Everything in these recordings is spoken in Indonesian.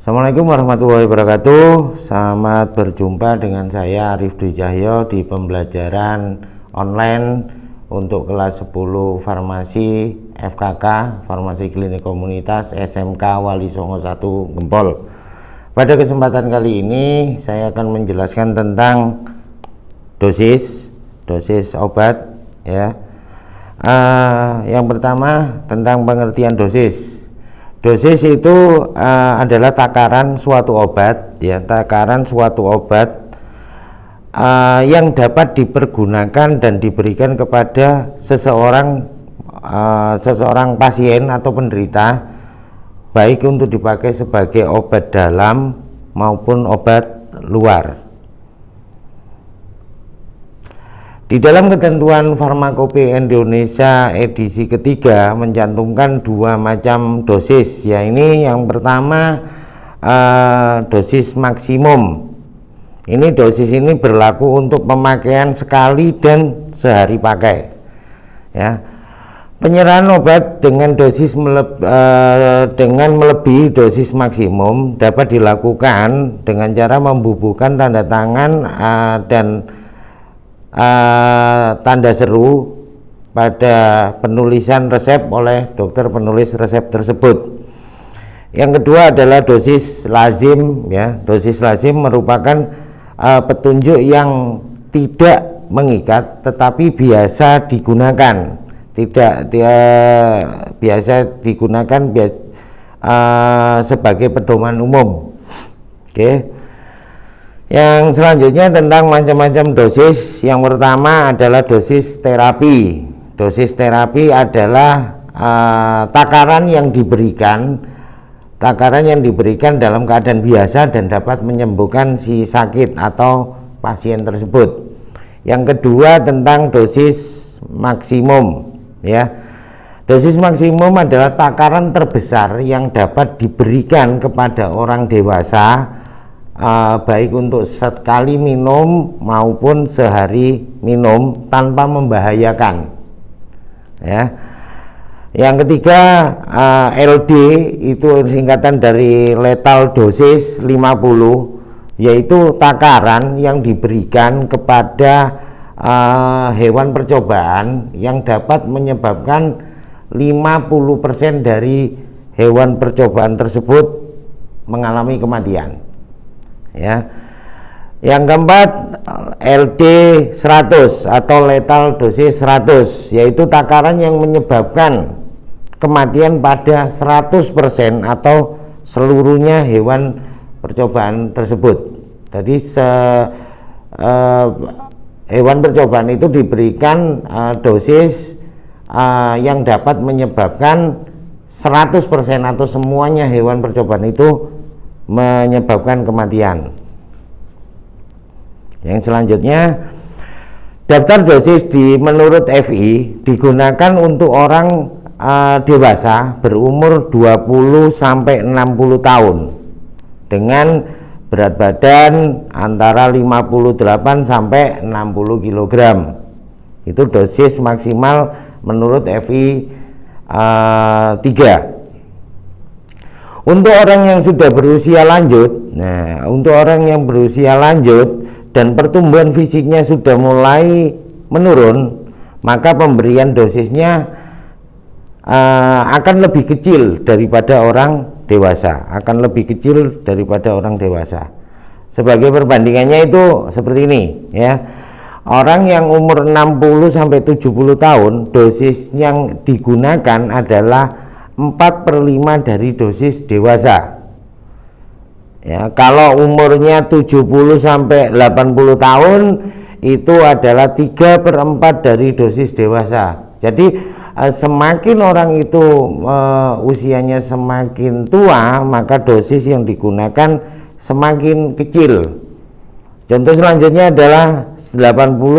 Assalamualaikum warahmatullahi wabarakatuh. Selamat berjumpa dengan saya Arif Dwi Cahyo di pembelajaran online untuk kelas 10 farmasi FKK Farmasi Klinik Komunitas SMK Wali Songo 1 Gempol. Pada kesempatan kali ini saya akan menjelaskan tentang dosis dosis obat ya. Uh, yang pertama tentang pengertian dosis Dosis itu uh, adalah takaran suatu obat, ya, takaran suatu obat uh, yang dapat dipergunakan dan diberikan kepada seseorang, uh, seseorang pasien atau penderita, baik untuk dipakai sebagai obat dalam maupun obat luar. Di dalam ketentuan farmakope Indonesia edisi ketiga mencantumkan dua macam dosis. Ya ini yang pertama uh, dosis maksimum. Ini dosis ini berlaku untuk pemakaian sekali dan sehari pakai. Ya penyerahan obat dengan dosis meleb, uh, dengan melebihi dosis maksimum dapat dilakukan dengan cara membubuhkan tanda tangan uh, dan uh, tanda seru pada penulisan resep oleh dokter penulis resep tersebut. Yang kedua adalah dosis lazim ya. Dosis lazim merupakan uh, petunjuk yang tidak mengikat tetapi biasa digunakan. Tidak dia biasa digunakan biasa, uh, sebagai pedoman umum. Oke. Okay. Yang selanjutnya tentang macam-macam dosis. Yang pertama adalah dosis terapi. Dosis terapi adalah uh, takaran yang diberikan takaran yang diberikan dalam keadaan biasa dan dapat menyembuhkan si sakit atau pasien tersebut. Yang kedua tentang dosis maksimum ya. Dosis maksimum adalah takaran terbesar yang dapat diberikan kepada orang dewasa uh, baik untuk sekali minum maupun sehari minum tanpa membahayakan. Ya. Yang ketiga uh, LD itu singkatan dari lethal dosis 50 yaitu takaran yang diberikan kepada uh, hewan percobaan yang dapat menyebabkan 50% dari hewan percobaan tersebut mengalami kematian ya. Yang keempat LD 100 atau lethal dosis 100 yaitu takaran yang menyebabkan kematian pada 100% atau seluruhnya hewan percobaan tersebut. Jadi se, uh, hewan percobaan itu diberikan uh, dosis uh, yang dapat menyebabkan 100% atau semuanya hewan percobaan itu menyebabkan kematian. Yang selanjutnya daftar dosis di menurut FI digunakan untuk orang uh, dewasa berumur 20 sampai 60 tahun dengan berat badan antara 58 sampai 60 kg. Itu dosis maksimal menurut FI uh, 3 untuk orang yang sudah berusia lanjut, nah untuk orang yang berusia lanjut dan pertumbuhan fisiknya sudah mulai menurun, maka pemberian dosisnya uh, akan lebih kecil daripada orang dewasa, akan lebih kecil daripada orang dewasa. Sebagai perbandingannya itu seperti ini, ya. Orang yang umur 60 sampai 70 tahun, dosis yang digunakan adalah 4 per 5 dari dosis dewasa. Ya kalau umurnya 70 sampai 80 tahun itu adalah 3 per 4 dari dosis dewasa. Jadi eh, semakin orang itu uh, usianya semakin tua maka dosis yang digunakan semakin kecil. Contoh selanjutnya adalah 80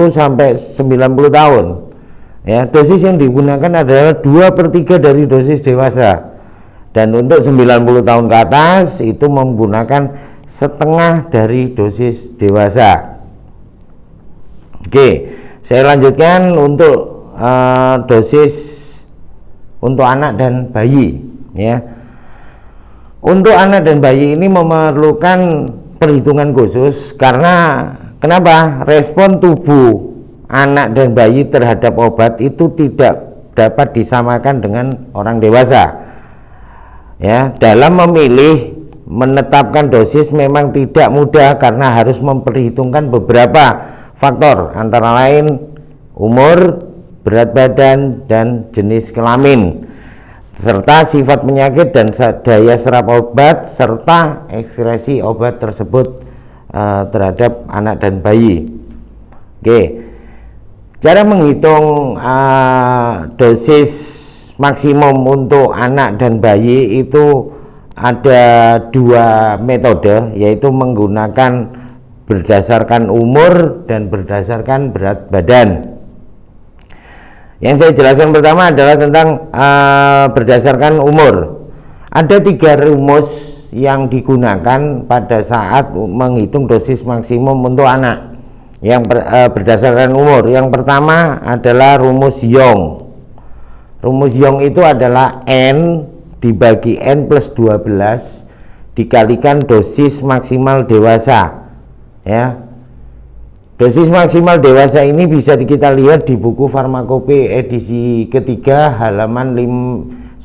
sampai 90 tahun ya dosis yang digunakan adalah 2 per 3 dari dosis dewasa. Dan untuk 90 tahun ke atas itu menggunakan setengah dari dosis dewasa. Oke saya lanjutkan untuk uh, dosis untuk anak dan bayi ya. Untuk anak dan bayi ini memerlukan perhitungan khusus karena kenapa? Respon tubuh anak dan bayi terhadap obat itu tidak dapat disamakan dengan orang dewasa ya dalam memilih menetapkan dosis memang tidak mudah karena harus memperhitungkan beberapa faktor antara lain umur berat badan dan jenis kelamin serta sifat penyakit dan daya serap obat serta ekskresi obat tersebut uh, terhadap anak dan bayi. Oke, cara menghitung uh, dosis maksimum untuk anak dan bayi itu ada dua metode, yaitu menggunakan berdasarkan umur dan berdasarkan berat badan. Yang saya jelaskan pertama adalah tentang uh, berdasarkan umur. Ada tiga rumus yang digunakan pada saat menghitung dosis maksimum untuk anak yang ber, uh, berdasarkan umur. Yang pertama adalah rumus Young. Rumus Young itu adalah N dibagi N plus 12 dikalikan dosis maksimal dewasa. Ya, Dosis maksimal dewasa ini bisa kita lihat di buku farmakope edisi ketiga halaman 959.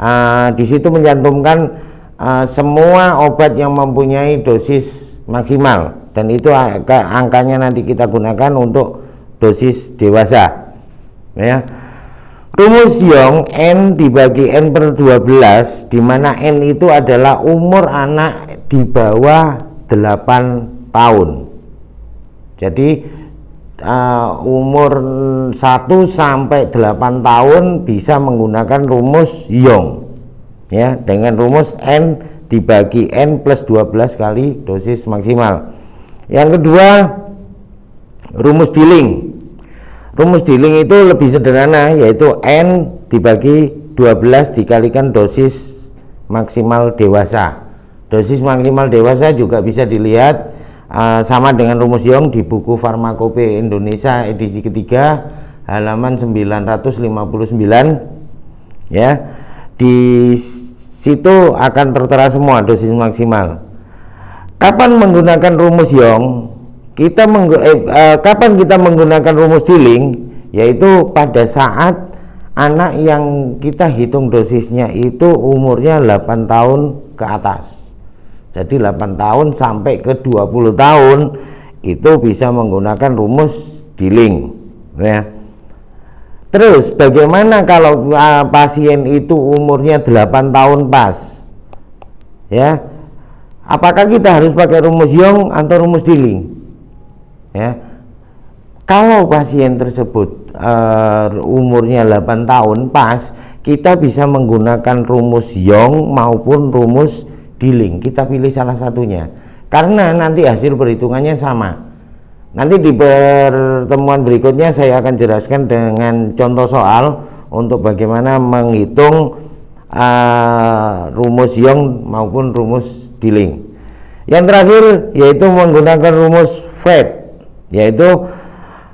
Uh, di situ mencantumkan uh, semua obat yang mempunyai dosis maksimal dan itu angka, angkanya nanti kita gunakan untuk dosis dewasa. Ya. Rumus Young N dibagi N per 12 di mana N itu adalah umur anak di bawah 8 tahun jadi uh, umur 1 sampai 8 tahun bisa menggunakan rumus Young ya dengan rumus N dibagi N plus 12 kali dosis maksimal. Yang kedua rumus dealing rumus dealing itu lebih sederhana yaitu N dibagi 12 dikalikan dosis maksimal dewasa. Dosis maksimal dewasa juga bisa dilihat uh, sama dengan rumus Young di buku Farmakope Indonesia edisi ketiga halaman 959 ya. Di situ akan tertera semua dosis maksimal. Kapan menggunakan rumus Young? Kita menggu eh, uh, kapan kita menggunakan rumus Dilling? Yaitu pada saat anak yang kita hitung dosisnya itu umurnya 8 tahun ke atas jadi 8 tahun sampai ke 20 tahun itu bisa menggunakan rumus dealing ya terus bagaimana kalau uh, pasien itu umurnya 8 tahun pas? Ya. Apakah kita harus pakai rumus Young atau rumus dealing ya. Kalau pasien tersebut uh, umurnya 8 tahun pas kita bisa menggunakan rumus Young maupun rumus dealing kita pilih salah satunya. Karena nanti hasil perhitungannya sama nanti di pertemuan berikutnya saya akan jelaskan dengan contoh soal untuk bagaimana menghitung uh, rumus Young maupun rumus dealing yang terakhir yaitu menggunakan rumus Fred yaitu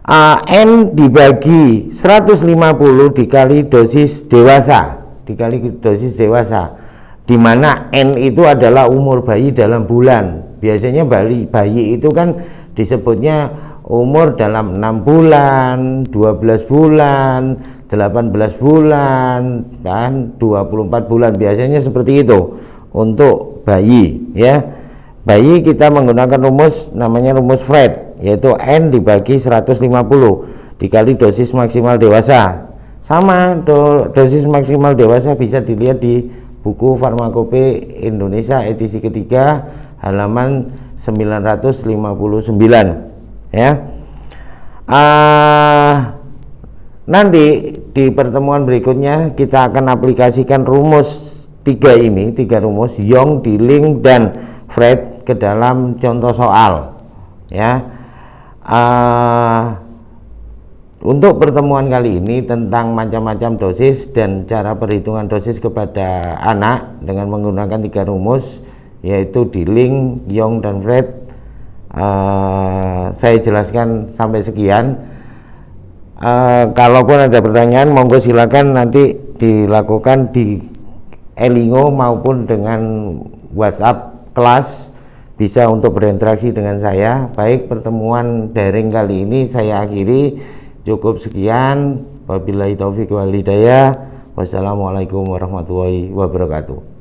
uh, N dibagi 150 dikali dosis dewasa dikali dosis dewasa di mana N itu adalah umur bayi dalam bulan. Biasanya bayi, bayi itu kan disebutnya umur dalam enam bulan 12 bulan 18 bulan dan 24 bulan. Biasanya seperti itu untuk bayi ya. Bayi kita menggunakan rumus namanya rumus Fred yaitu N dibagi 150 dikali dosis maksimal dewasa. Sama do, dosis maksimal dewasa bisa dilihat di buku Farmakope Indonesia edisi ketiga halaman 959 ya. Uh, nanti di pertemuan berikutnya kita akan aplikasikan rumus tiga ini tiga rumus Young, Dilling dan Fred ke dalam contoh soal ya. Uh, untuk pertemuan kali ini tentang macam-macam dosis dan cara perhitungan dosis kepada anak dengan menggunakan tiga rumus yaitu Dilling, Young, dan Fred uh, saya jelaskan sampai sekian. Uh, kalaupun ada pertanyaan monggo silakan nanti dilakukan di Elingo maupun dengan WhatsApp kelas. Bisa untuk berinteraksi dengan saya. Baik pertemuan daring kali ini saya akhiri. Cukup sekian. Wabillahi taufiq wal hidayah. Wassalamualaikum warahmatullahi wabarakatuh